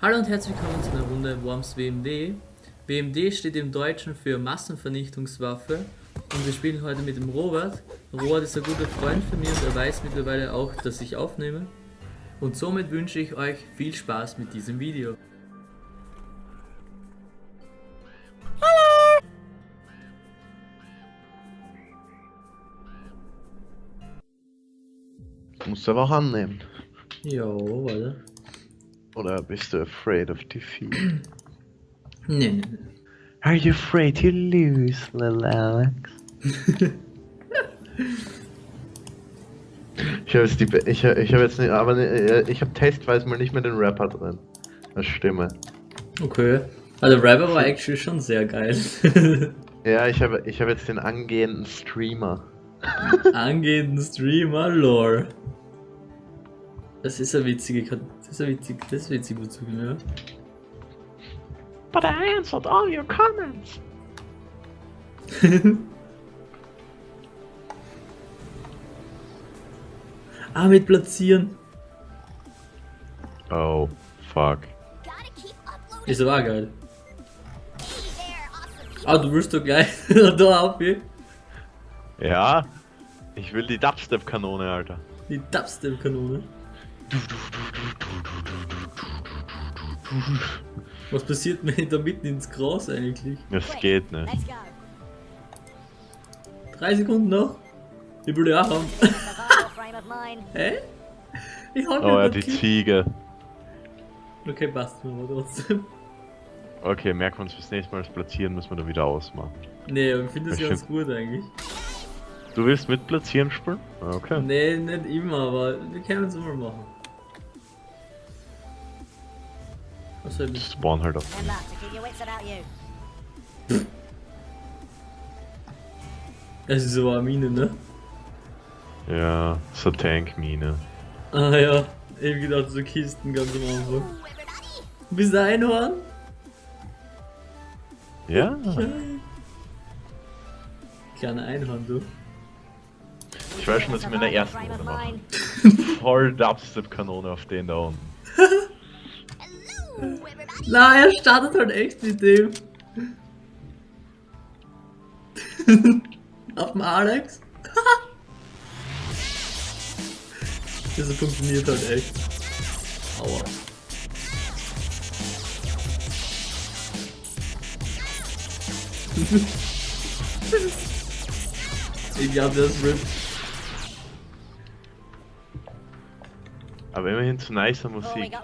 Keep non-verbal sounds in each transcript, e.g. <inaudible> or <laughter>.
Hallo und herzlich willkommen zu einer Runde Worms WMD. WMD steht im Deutschen für Massenvernichtungswaffe und wir spielen heute mit dem Robert. Robert ist ein guter Freund von mir und er weiß mittlerweile auch, dass ich aufnehme. Und somit wünsche ich euch viel Spaß mit diesem Video. Musst du aber auch annehmen. Jo, warte. Oder bist du afraid of defeat? Nee, nee, nee. Are you afraid to lose, little Alex? <laughs> ich habe jetzt die, Be- ich, ich habe jetzt nicht, aber ne- ich habe testweise mal nicht mehr den Rapper drin. Als Stimme. Okay. Also Rapper war actually schon sehr geil. <laughs> Ja, ich habe, ich habe jetzt den angehenden Streamer. Angehenden Streamer Lore. Das ist eine witzige, das ist eine witzig, das ist witzig dazu, ja. But I answered all your comments. <laughs> ah, mit platzieren. Oh, fuck. Ist aber geil. Ah, du wirst doch gleich da aufgehen. Ja, ich will die Dubstep-Kanone, Alter. Die Dubstep-Kanone. Was passiert mir da mitten ins Gras eigentlich? Das geht nicht. Drei Sekunden noch. Ich will die auch haben. Survival frame of mine. Hä? Ich hab Oh ja, die Kind. Ziege. Okay, passt mir aber trotzdem. Okay, merken wir uns fürs nächste Mal das Platzieren, müssen wir da wieder ausmachen. Nee, aber ich finde das Ich ganz gut eigentlich. Du willst mit Platzieren spielen? Okay. Nee, nicht immer, aber wir können es mal machen. Was soll ich? Spawn halt auf. Es ist aber eine Mine, ne? Ja, so Tankmine. Ah ja, ich hab gedacht, so Kisten ganz am Anfang. Bist du Einhorn? Ja. Kleiner Einhorn, du. Ich weiß schon, dass ich mir in der ersten Runde mache. <laughs> Voll Dubstep-Kanone auf den da unten. <laughs> Na, er startet halt echt mit dem. <laughs> Auf dem Alex. Das funktioniert halt echt. Aua. <laughs> ich glaube, das wird. Aber immerhin zu nicer Musik.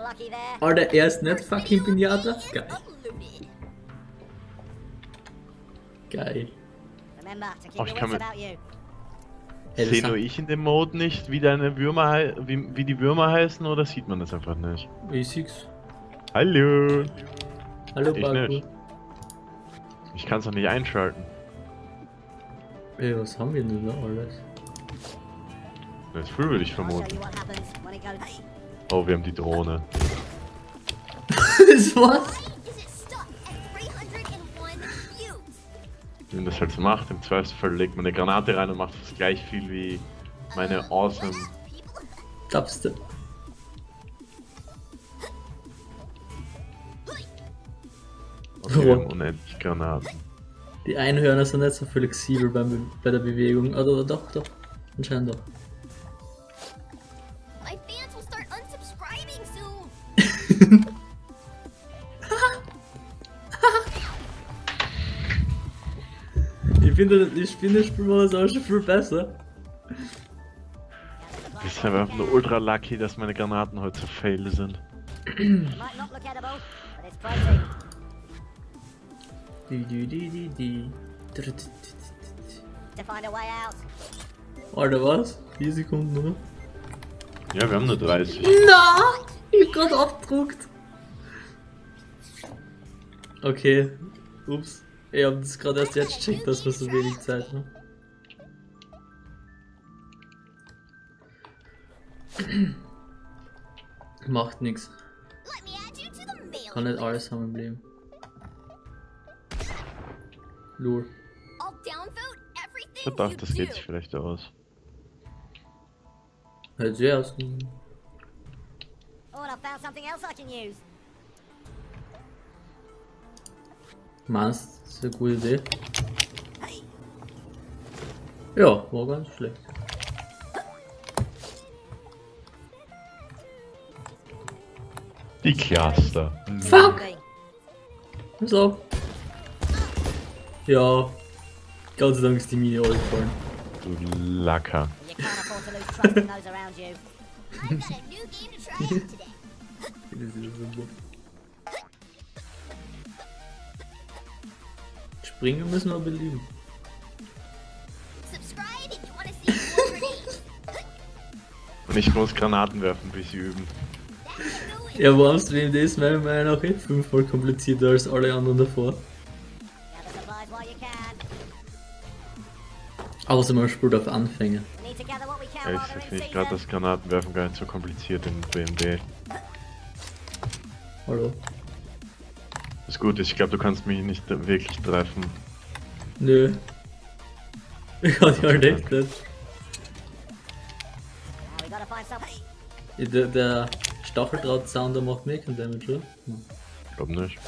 Alter, er ist nicht fucking Pinata. Geil. Geil. Oh, ich kann mit- Sehe nur ich in dem Mode nicht, wie deine Würmer wie, wie die Würmer heißen oder sieht man das einfach nicht? Basics. Hallo! Hallo, Ich Baku. nicht. Ich kann es noch nicht einschalten. Ey, was haben wir denn da alles? Das ist früh, würde ich vermuten. Oh, wir haben die Drohne. <laughs> das Wie man das halt so macht, im Zweifelsfall legt man eine Granate rein und macht fast gleich viel wie meine awesome. Dubstep. Okay, wir haben unendlich Granaten. Die Einhörner sind nicht so flexibel beim, Be- bei der Bewegung. Oder doch, doch. Anscheinend doch. my fans will start unsubscribing soon. <laughs> Ich finde, die Spinne-Spielmodus auch schon viel besser. Ich bin einfach nur ultra lucky, dass meine Granaten heute so fail sind. Alter, was? 4 Sekunden, oder? Ja, wir haben nur 30. Na! Ich hab grad abgedruckt. Okay. Ups. Ich hab das gerade erst jetzt checkt, dass wir so wenig Zeit haben. <clears throat> Macht mailing Kann nicht alles haben im Leben. Lul. You das geht sich vielleicht aus. Oh, I can use. Meinst du, das ist eine gute Idee? Ja, war ganz schlecht. Die Cluster. Fuck! So. Ja. Gott sei Dank ist die Mini gefallen. Du Lacker. You can't afford <laughs> <laughs> Springen müssen wir belieben. Ich muss Granaten werfen, bis sie üben. Ja, warum ist wem das meiner Meinung nach eh fünfmal komplizierter als alle anderen davor? Außer man spielt auf Anfänger. Ja, ich finde gerade season. das Granatenwerfen gar nicht so kompliziert in BMD. Hallo? Ist, ich glaube, du kannst mich nicht wirklich treffen. Nö. Ich kann die halt echt nicht. Der, der Stacheldraht-Sounder macht mir keinen Damage, oder? Hm. Ich glaube nicht.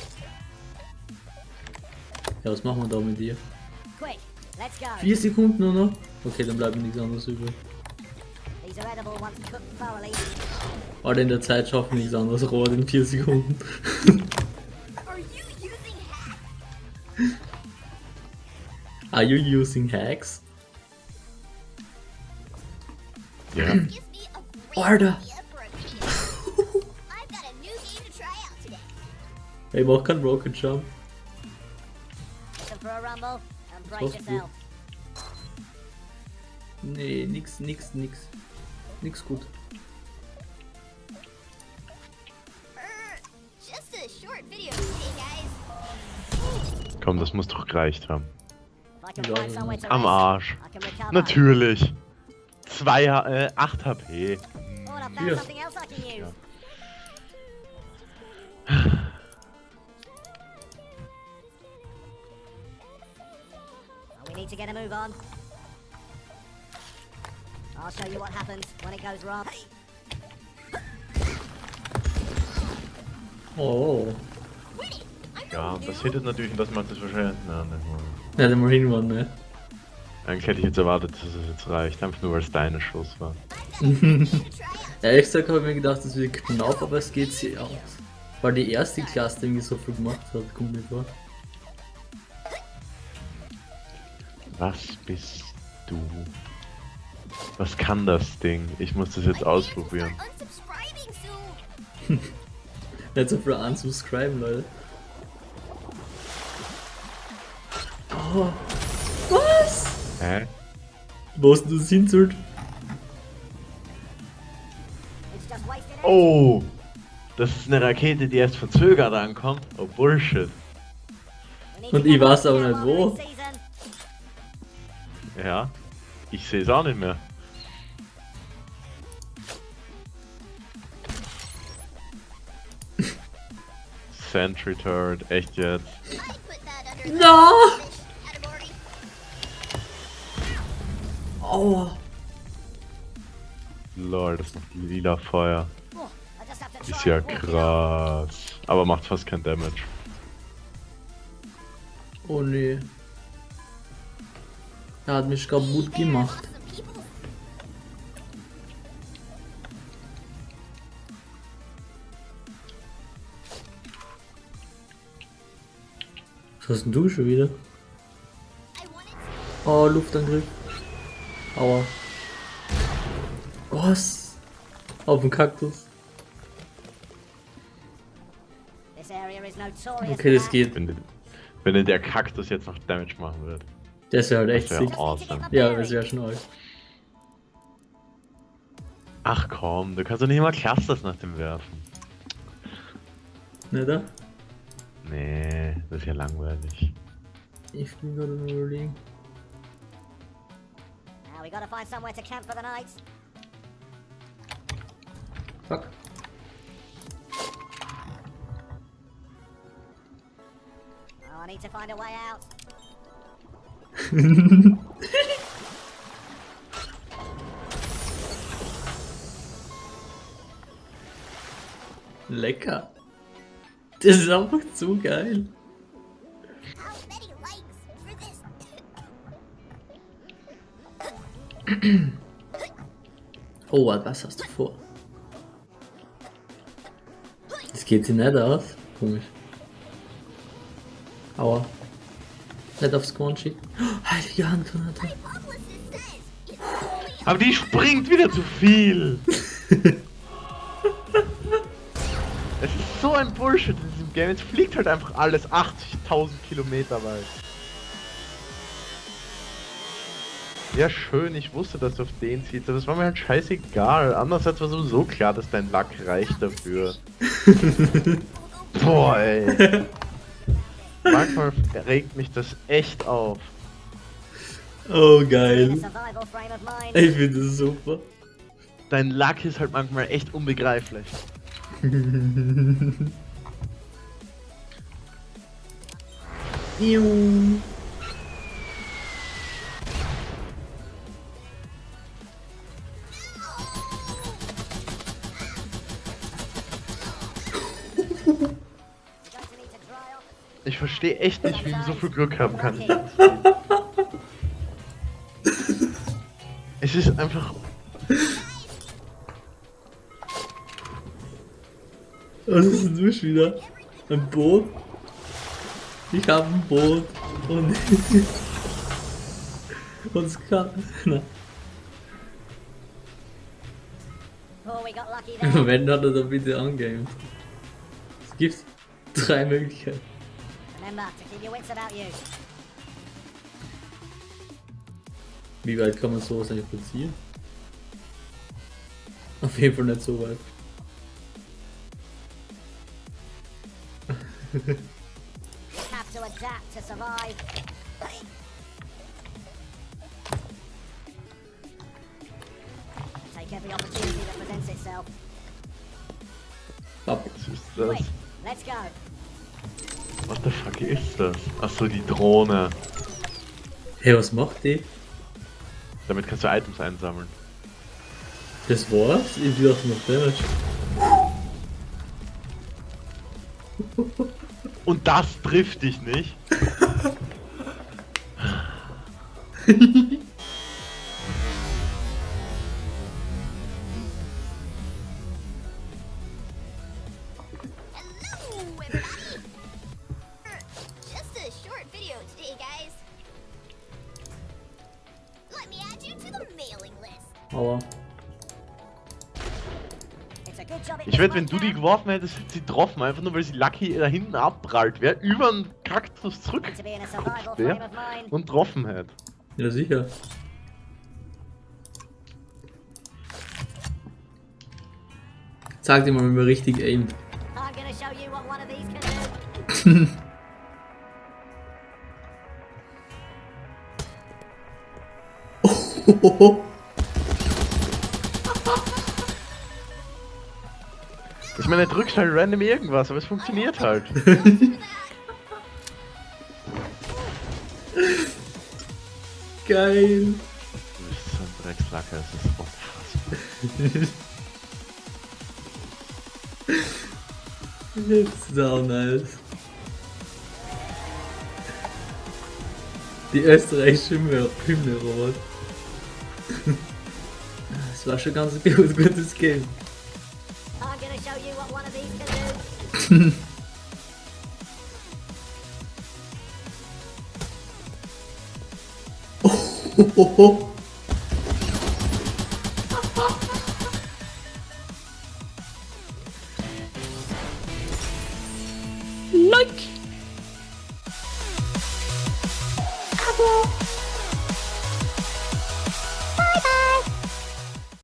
Ja, was machen wir da mit dir? Vier Sekunden nur noch? Okay, dann bleibt mir nichts anderes übrig. Alle in der Zeit schaffen nichts anderes, Robert in vier Sekunden. <laughs> <clears throat> new game to try out today. Ich mach keinen Rocket Jump. Nee, nix, nix, nix. Nix gut. Just a short video today, guys. Komm, das muss doch gereicht haben. Am Arsch. Natürlich. 2, äh, 8 HP. Oh, and I found Ja. something else I can use. Ja. Well, we need to get a move on. I'll show you what happens when it goes wrong. Oh. Ja, das hittet natürlich, man das wahrscheinlich. Nein, nicht mal. Ja, dann mal hinwandern, ne? Eigentlich hätte ich jetzt erwartet, dass es jetzt reicht. Einfach nur, weil es deine Schuss war. <laughs> Ehrlich gesagt habe ich mir gedacht, das wird knapp, aber es geht sich aus. Weil die erste Klasse irgendwie so viel gemacht hat, kommt mir vor. Was bist du? Was kann das Ding? Ich muss das jetzt ausprobieren. <laughs> So viel unsubscriben, Leute. Oh. Was? Hä? Wo hast du das hinzult? Oh! Das ist eine Rakete, die erst verzögert ankommt. Oh Bullshit. Und ich weiß aber nicht wo. Ja. Ich sehe es auch nicht mehr. <laughs> Sentry Turret, echt jetzt. No! Aua. Lol, das macht lila Feuer. Oh, Ist ja out. krass. Aber macht fast kein Damage. Oh nee. Er hat mich kaputt gemacht. Was hast denn du schon wieder? Oh, Luftangriff. Aua. Was? Auf dem Kaktus. This area is notorious Okay, das geht. Wenn, wenn der Kaktus jetzt noch Damage machen wird. Der wäre halt echt Das wäre sick. awesome. Ja, das wäre schon alt. Ach komm, du kannst doch nicht mal Clusters nach dem werfen. Ne, da? Nee, das ist ja langweilig. Ich bin gerade nur überlegen. Now we gotta find somewhere to camp for the night. Fuck. Oh, I need to find a way out. <laughs> Lecker. Das ist einfach zu geil. Oh, was hast du vor? Das geht sich nicht aus. Komisch. Aua. Nicht aufs Korn schicken. Oh, heilige Handgranate. It's only Aber die springt wieder zu viel. <laughs> es ist so ein Bullshit in diesem Game. Es fliegt halt einfach alles 80.000 Kilometer weit. Ja, schön, ich wusste, dass du auf den ziehst, aber es war mir halt scheißegal. Andererseits war sowieso klar, dass dein Lack reicht dafür. <laughs> Boah, ey. Manchmal regt mich das echt auf. Oh, geil. Ich finde das super. Dein Lack ist halt manchmal echt unbegreiflich. <laughs> Juhu. Ich verstehe echt nicht, wie man so viel Glück haben kann. Es ist einfach. Was ist denn du schon wieder? Ein Boot? Ich habe ein Boot. Und. <laughs> Und es kann. Na, Oh, we got lucky im <laughs> there. Moment hat er da bitte angegamed. Es gibt drei Möglichkeiten. Wie weit kann man sowas eigentlich platzieren? Auf jeden Fall nicht so weit. Have to adapt to survive. Take every opportunity that presents itself. Das? let's go. What the fuck ist das? Achso, die Drohne. Hey, was macht die? Damit kannst du Items einsammeln. Das war's? Ich dachte noch Damage. Und das trifft dich nicht? <laughs> Ich wette, wenn du die geworfen hättest, hätte sie getroffen, einfach nur weil sie Lucky da hinten abprallt wäre, über den Kaktus to be in a survival zurückgekupft frame wäre und getroffen hätte. Ja, sicher. Sag dir mal, wie man richtig aimt. I'm gonna show <laughs> Ich meine, drückt halt random irgendwas, aber es funktioniert halt. <laughs> Geil. Du bist so ein Dreckslacker, es ist unfassbar. It's so nice. Die österreichische Hymne, Hymne Robert. Es <laughs> war schon ganz gut, gutes Game. I'm gonna show you what one of these can do. Hohoho. <laughs>